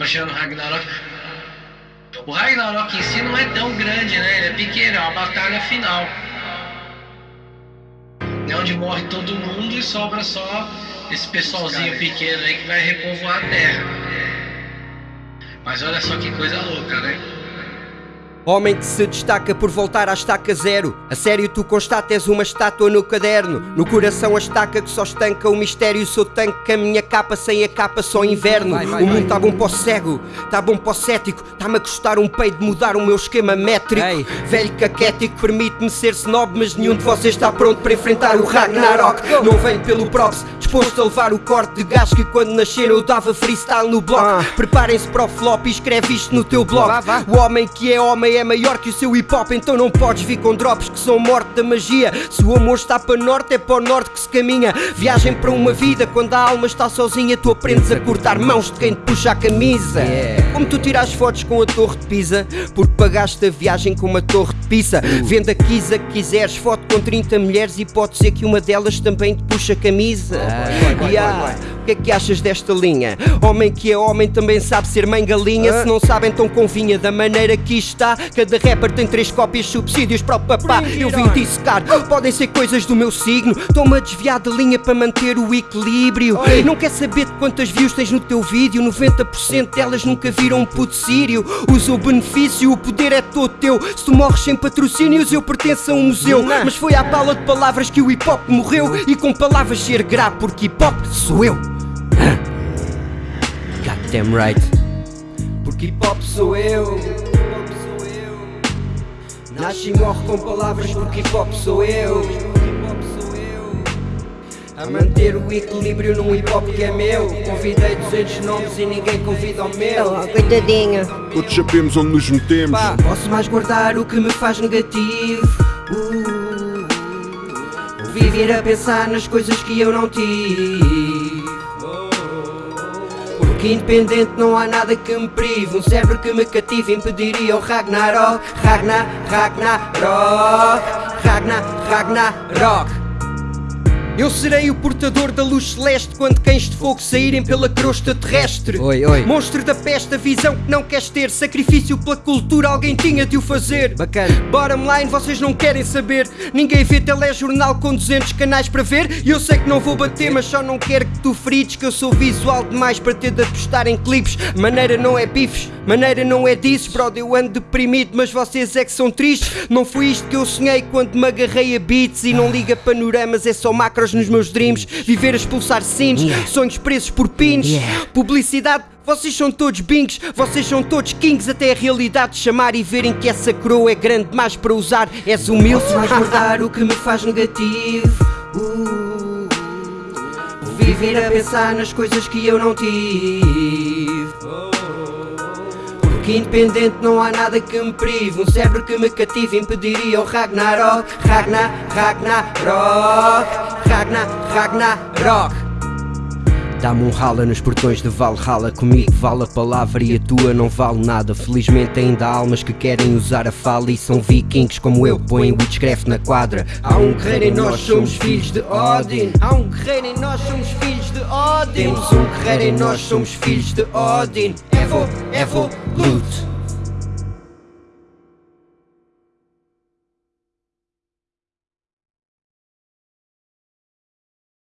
No Ragnarok. O Ragnarok em si não é tão grande, né? Ele é pequeno, é uma batalha final. É onde morre todo mundo e sobra só esse pessoalzinho pequeno aí que vai repovoar a Terra. Mas olha só que coisa louca, né? Homem que se destaca por voltar à estaca zero. A sério tu constatas uma estátua no caderno. No coração a estaca que só estanca o mistério. Sou tanque que a minha capa sem a capa só inverno. Vai, vai, O mundo tá bom para o cego, tá bom para o cético. Tá-me a custar um peito de mudar o meu esquema métrico. Ei. Velho caquético permite-me ser snob Mas nenhum de vocês está pronto para enfrentar o Ragnarok. Não venho pelo props, disposto a levar o corte de gás Que quando nasceram eu dava freestyle no bloco. Ah. Preparem-se para o flop e escreve isto no teu blog. O homem que é homem é maior que o seu hip hop, então não podes vir com drops que são morte da magia. Se o amor está para norte, é para o norte que se caminha. Viagem para uma vida, quando a alma está sozinha, tu aprendes a cortar mãos de quem te puxa a camisa. Como tu tiras fotos com a torre de Pisa, porque pagaste a viagem com uma torre de pizza. Uh. Venda quisa que quiseres, foto com 30 mulheres e pode ser que uma delas também te puxa a camisa. yeah. O que é que achas desta linha? Homem que é homem também sabe ser mãe galinha. Se não sabem, então convinha da maneira que está. Cada rapper tem três cópias, subsídios para o papá. Eu vim dissecar, podem ser coisas do meu signo. Estou-me a desviar de linha para manter o equilíbrio. Não quer saber de quantas views tens no teu vídeo? 90% delas nunca viram um puto sírio. Usa o benefício, o poder é todo teu. Se tu morres sem patrocínios, eu pertenço a um museu. Mas foi à pala de palavras que o hip hop morreu. E com palavras ser grave, porque hip hop sou eu. Goddamn right. Porque hip hop sou eu. Nasce e morre com palavras porque hip hop sou eu. A manter o equilíbrio num hip hop que é meu. Convidei 200 nomes e ninguém convida o meu. Oh, coitadinha. Todos sabemos onde nos metemos. Pá, posso mais guardar o que me faz negativo. Uh, viver a pensar nas coisas que eu não tive. Que independente não há nada que me prive. Um cérebro que me cative impediria o Ragnarok. Ragnar, Ragnarok. Ragnar, Ragnarok eu serei o portador da luz celeste quando cães de fogo saírem pela crosta terrestre. Oi, oi. Monstro da peste, a visão que não queres ter. Sacrifício pela cultura, alguém tinha de o fazer. Bacana. Bottom line, vocês não querem saber. Ninguém vê telejornal com 200 canais para ver. E eu sei que não vou bater, mas só não quero que tu frites. Que eu sou visual demais para ter de apostar em clipes. Maneira não é bifes, maneira não é disso. Brother, eu ando deprimido, mas vocês é que são tristes. Não foi isto que eu sonhei quando me agarrei a beats. E não liga panoramas, é só macros nos meus dreams, viver a expulsar sins, yeah. sonhos presos por pins, yeah. publicidade. Vocês são todos bings, vocês são todos kings Até a realidade chamar e verem que essa coroa é grande demais para usar És humilde Posso mais guardar o que me faz negativo uh, Viver a pensar nas coisas que eu não tive independente não há nada que me prive. Um cérebro que me cative impediria o Ragnarok. Ragnar, Ragnarok. Ragnar, Ragnarok Dá-me um rala nos portões de Valhalla. Comigo vale a palavra e a tua não vale nada. Felizmente ainda há almas que querem usar a fala E são vikings como eu, põem witchcraft na quadra. Há um guerreiro e nós somos filhos de Odin. Há um guerreiro e nós somos filhos de Odin. Temos um guerreiro e nós somos filhos de Odin. Evo, Evo, Loot